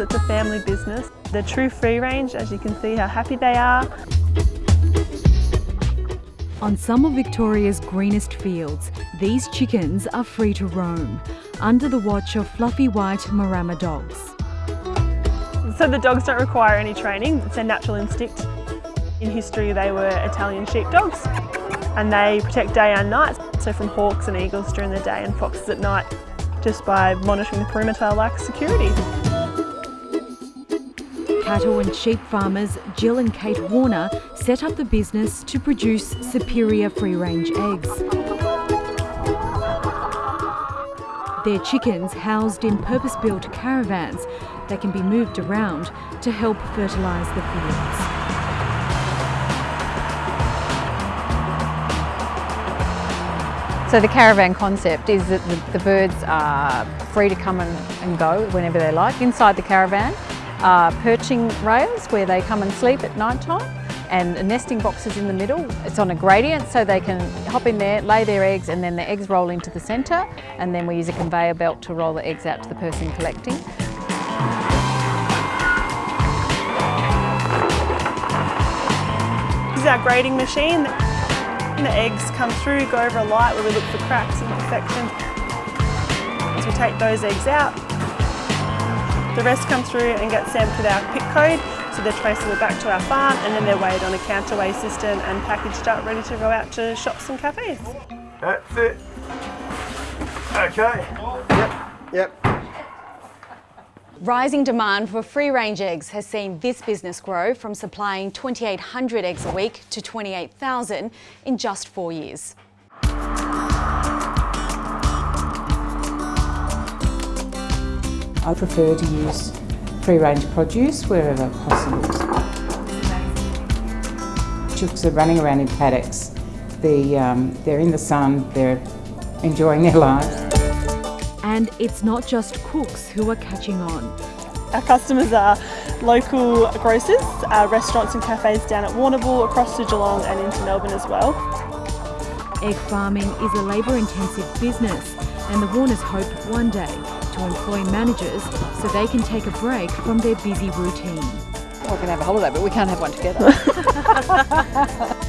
it's a family business. They're true free range, as you can see how happy they are. On some of Victoria's greenest fields, these chickens are free to roam, under the watch of fluffy white Maremma dogs. So the dogs don't require any training, it's their natural instinct. In history they were Italian sheepdogs and they protect day and night, so from hawks and eagles during the day and foxes at night, just by monitoring the perimeter like security. Cattle and sheep farmers Jill and Kate Warner set up the business to produce superior free-range eggs. Their chickens housed in purpose-built caravans that can be moved around to help fertilise the fields. So the caravan concept is that the, birds are free to come and, go whenever they like. Inside the caravan are perching rails where they come and sleep at night time and nesting boxes in the middle. It's on a gradient so they can hop in there, lay their eggs and then the eggs roll into the centre and then we use a conveyor belt to roll the eggs out to the person collecting. This is our grading machine. The eggs come through, go over a light where we look for cracks and imperfections. As we take those eggs out, the rest come through and get stamped with our pick code, so they're traceable back to our farm and then they're weighed on a counterweigh system and packaged up ready to go out to shops and cafes. That's it. Okay. Yep, yep. Rising demand for free-range eggs has seen this business grow from supplying 2,800 eggs a week to 28,000 in just four years. I prefer to use free-range produce wherever possible. Chooks are running around in paddocks. The, um, they're in the sun, they're enjoying their lives. And it's not just cooks who are catching on. Our customers are local grocers, uh, restaurants and cafes down at Warrnambool, across to Geelong and into Melbourne as well. Egg farming is a labour-intensive business and the Warners hope one day to employ managers so they can take a break from their busy routine. Well, we can have a holiday, but we can't have one together.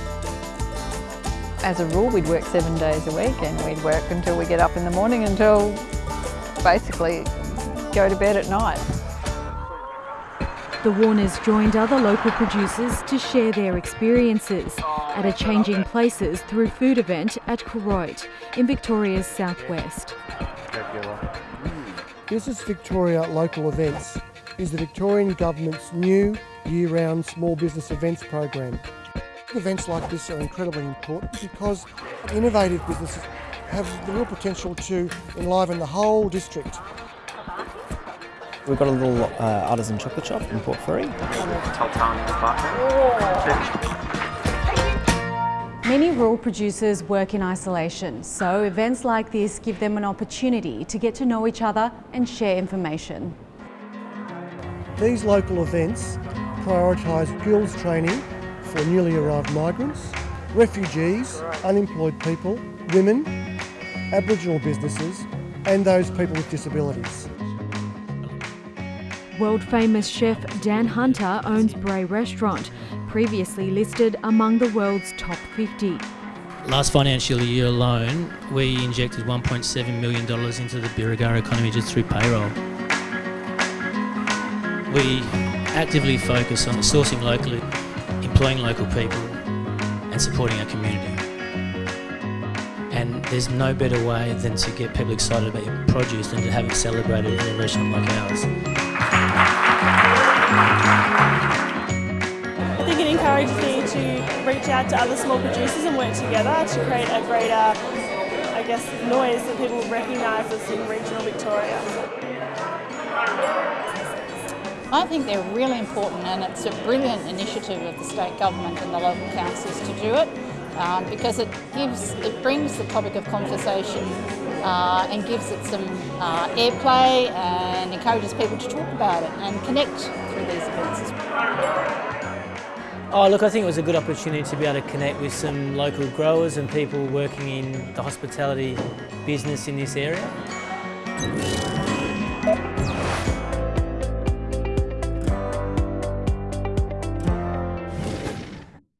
As a rule, we'd work seven days a week and we'd work until we get up in the morning until basically go to bed at night. The Warners joined other local producers to share their experiences at a Changing Places through food event at Koroit in Victoria's southwest. Business Victoria Local Events is the Victorian Government's new year-round small business events program. Events like this are incredibly important because innovative businesses have the real potential to enliven the whole district. We've got a little uh, artisan chocolate shop in Port Fairy. Many rural producers work in isolation, so events like this give them an opportunity to get to know each other and share information. These local events prioritise skills training for newly arrived migrants, refugees, unemployed people, women, Aboriginal businesses and those people with disabilities. World famous chef Dan Hunter owns Brae Restaurant, previously listed among the world's top 50. Last financial year alone, we injected $1.7 million into the Birregurra economy just through payroll. We actively focus on sourcing locally, employing local people and supporting our community. And there's no better way than to get people excited about your produce than to have it celebrated in a restaurant like ours. Reach out to other small producers and work together to create a greater, I guess, noise that people recognise us in regional Victoria. I think they're really important and it's a brilliant initiative of the state government and the local councils to do it um, because it gives, it brings the topic of conversation uh, and gives it some uh, airplay and encourages people to talk about it and connect through these events. Oh, look, I think it was a good opportunity to be able to connect with some local growers and people working in the hospitality business in this area.